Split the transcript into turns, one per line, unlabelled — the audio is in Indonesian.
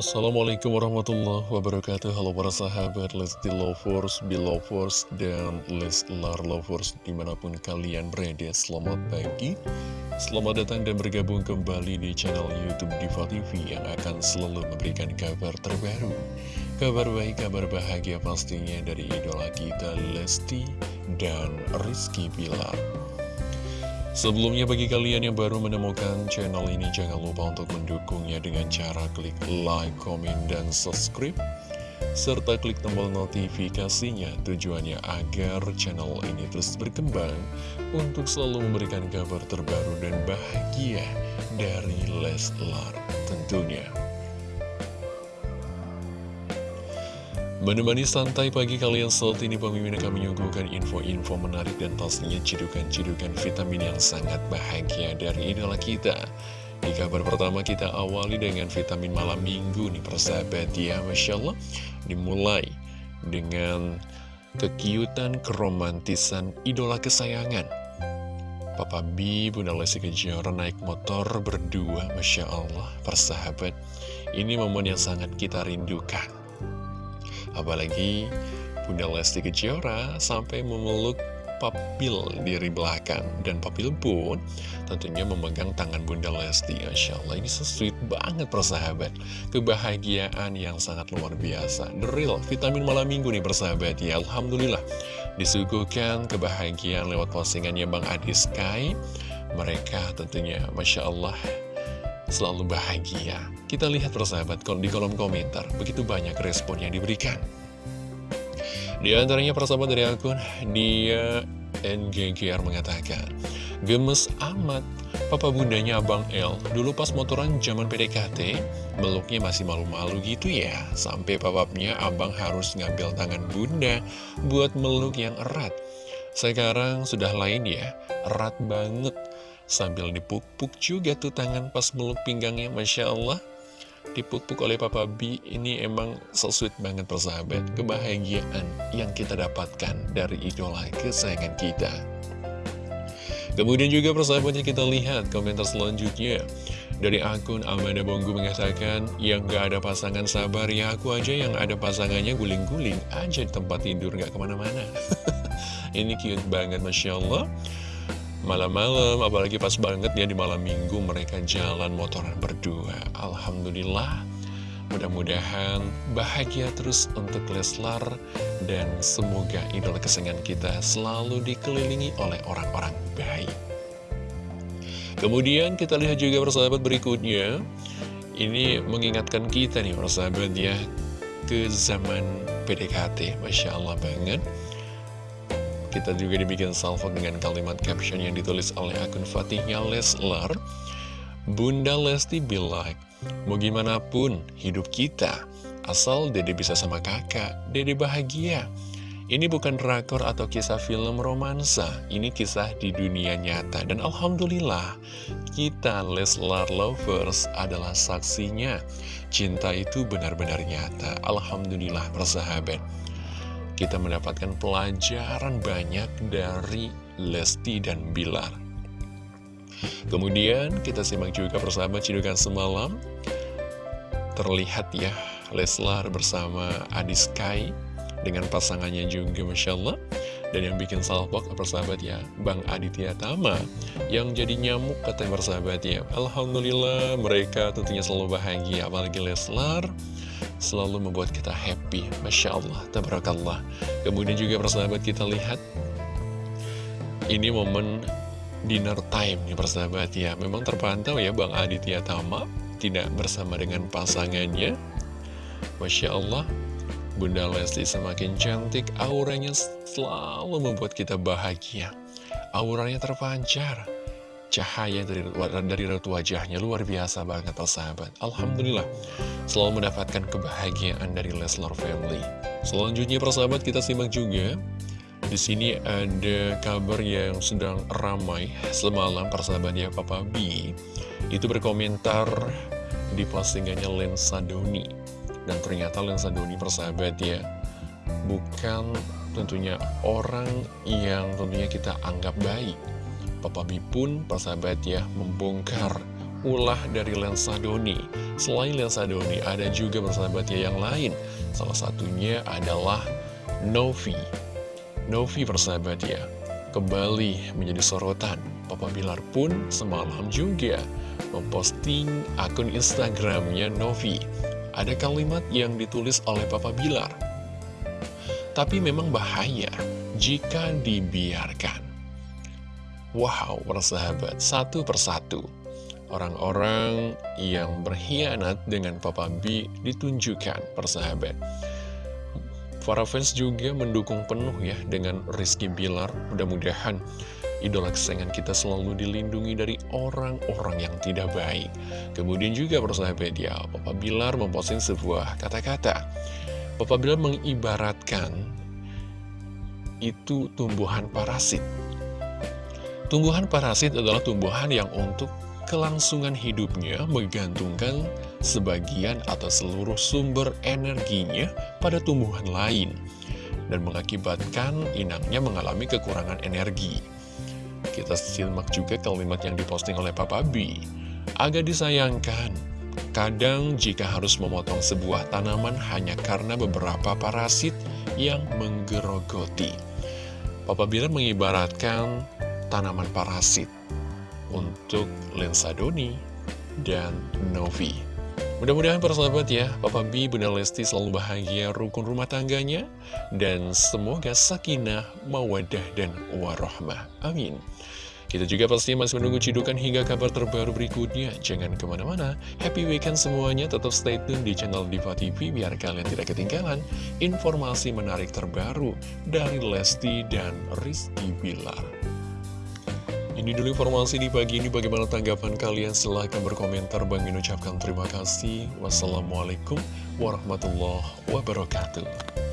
Assalamualaikum warahmatullahi wabarakatuh. Halo para sahabat Lesti Lovers, Belovers, dan Leslar Lovers Di mana pun kalian berada Selamat pagi. Selamat datang dan bergabung kembali di channel Youtube Diva TV Yang akan selalu memberikan kabar terbaru. Kabar baik, kabar bahagia pastinya dari idola kita Lesti dan Rizky Bilar Sebelumnya bagi kalian yang baru menemukan channel ini jangan lupa untuk mendukungnya dengan cara klik like, komen, dan subscribe serta klik tombol notifikasinya tujuannya agar channel ini terus berkembang untuk selalu memberikan kabar terbaru dan bahagia dari Leslar tentunya. Menemani santai pagi kalian saat ini pemimpin akan menyuguhkan info-info menarik dan pastinya cidukan-cidukan vitamin yang sangat bahagia dari idola kita. Di kabar pertama kita awali dengan vitamin malam minggu nih persahabat ya Masya Allah. Dimulai dengan kekiutan keromantisan idola kesayangan. Papa B, Bunda Lesti Kejora naik motor berdua Masya Allah persahabat. Ini momen yang sangat kita rindukan Apalagi Bunda Lesti Kejora sampai memeluk Papil diri belakang. Dan Papil pun tentunya memegang tangan Bunda Lesti. Masya Allah ini sesuai banget persahabat. Kebahagiaan yang sangat luar biasa. The real vitamin malam minggu nih persahabat. Ya Alhamdulillah. Disuguhkan kebahagiaan lewat postingannya Bang Adi Sky. Mereka tentunya Masya Allah selalu bahagia. Kita lihat persahabat di kolom komentar, begitu banyak respon yang diberikan. Di antaranya persahabat dari akun dia NGGR mengatakan, Gemes amat, papa bundanya Abang L, dulu pas motoran zaman PDKT, meluknya masih malu-malu gitu ya, sampai papapnya Abang harus ngambil tangan bunda buat meluk yang erat. Sekarang sudah lain ya, erat banget Sambil dipuk-puk juga tuh tangan pas meluk pinggangnya, Masya Allah. Dipuk-puk oleh Papa B, ini emang so banget persahabat. Kebahagiaan yang kita dapatkan dari idola kesayangan kita. Kemudian juga persahabatnya kita lihat komentar selanjutnya. Dari akun Amanda Bonggu mengatakan, yang gak ada pasangan sabar ya aku aja yang ada pasangannya guling-guling aja di tempat tidur gak ke mana-mana. Ini cute banget Masya Allah. Malam-malam, apalagi pas banget ya di malam minggu mereka jalan motoran berdua. Alhamdulillah, mudah-mudahan bahagia terus untuk Leslar dan semoga idola kesenangan kita selalu dikelilingi oleh orang-orang baik. Kemudian kita lihat juga persahabat berikutnya, ini mengingatkan kita nih persahabat ya, ke zaman PDKT, Masya Allah banget. Kita juga dibikin salvo dengan kalimat caption yang ditulis oleh akun Fatihnya Leslar. Bunda Lesti bilang, mau gimana pun hidup kita, asal dede bisa sama kakak, dede bahagia. Ini bukan drakor atau kisah film romansa, ini kisah di dunia nyata. Dan Alhamdulillah, kita Leslar Lovers adalah saksinya. Cinta itu benar-benar nyata. Alhamdulillah bersahabat kita mendapatkan pelajaran banyak dari Lesti dan Bilar. Kemudian kita simak juga bersama Cidukan Semalam. Terlihat ya, Leslar bersama Adi Sky dengan pasangannya juga Masya Allah. Dan yang bikin salpok persahabat ya, Bang Aditya Tama yang jadi nyamuk katanya persahabat ya. Alhamdulillah mereka tentunya selalu bahagia, apalagi Leslar selalu membuat kita happy. Masya Allah, tabarakallah. Kemudian juga persahabat kita lihat, ini momen dinner time nih persahabat ya. Memang terpantau ya Bang Aditya Tama tidak bersama dengan pasangannya. Masya Allah, Bunda Lesti semakin cantik, auranya selalu membuat kita bahagia. Auranya terpancar cahaya dari, dari raut wajahnya. Luar biasa banget sahabat. Alhamdulillah selalu mendapatkan kebahagiaan dari Leslar Family. Selanjutnya persahabat kita simak juga. Di sini ada kabar yang sedang ramai semalam persahabatnya Papa B. Itu berkomentar di postingannya Lensa Doni. Dan ternyata Lensa Doni persahabat ya bukan tentunya orang yang tentunya kita anggap baik Papa B pun, persahabat ya, membongkar ulah dari lensa Doni Selain Lensa Doni, ada juga persahabatnya yang lain. Salah satunya adalah Novi. Novi persahabat ya, kembali menjadi sorotan. Papa Bilar pun semalam juga memposting akun Instagramnya Novi. Ada kalimat yang ditulis oleh Papa Bilar. Tapi memang bahaya jika dibiarkan. Wow, persahabat, satu persatu orang-orang yang berkhianat dengan Papa B ditunjukkan persahabat. Para fans juga mendukung penuh ya dengan Rizky Bilar. Mudah-mudahan idola kesayangan kita selalu dilindungi dari orang-orang yang tidak baik. Kemudian juga persahabat ya, Papa Bilar memposting sebuah kata-kata. Papa Bilar mengibaratkan itu tumbuhan parasit. Tumbuhan parasit adalah tumbuhan yang untuk kelangsungan hidupnya menggantungkan sebagian atau seluruh sumber energinya pada tumbuhan lain dan mengakibatkan inangnya mengalami kekurangan energi. Kita simak juga kalimat yang diposting oleh Papa B. Agak disayangkan, kadang jika harus memotong sebuah tanaman hanya karena beberapa parasit yang menggerogoti. Papa Bilar mengibaratkan tanaman parasit untuk Lensa Doni dan Novi. Mudah-mudahan persahabat ya, Papa B, Bunda Lesti selalu bahagia rukun rumah tangganya, dan semoga sakinah, mawadah, dan warohmah. Amin. Kita juga pasti masih menunggu cidukan hingga kabar terbaru berikutnya. Jangan ke mana-mana. Happy weekend semuanya. Tetap stay tune di channel Diva TV biar kalian tidak ketinggalan informasi menarik terbaru dari Lesti dan Rizky Bilar. Ini dulu informasi di pagi ini. Bagaimana tanggapan kalian? Silahkan berkomentar. Bang ucapkan terima kasih. Wassalamualaikum warahmatullahi wabarakatuh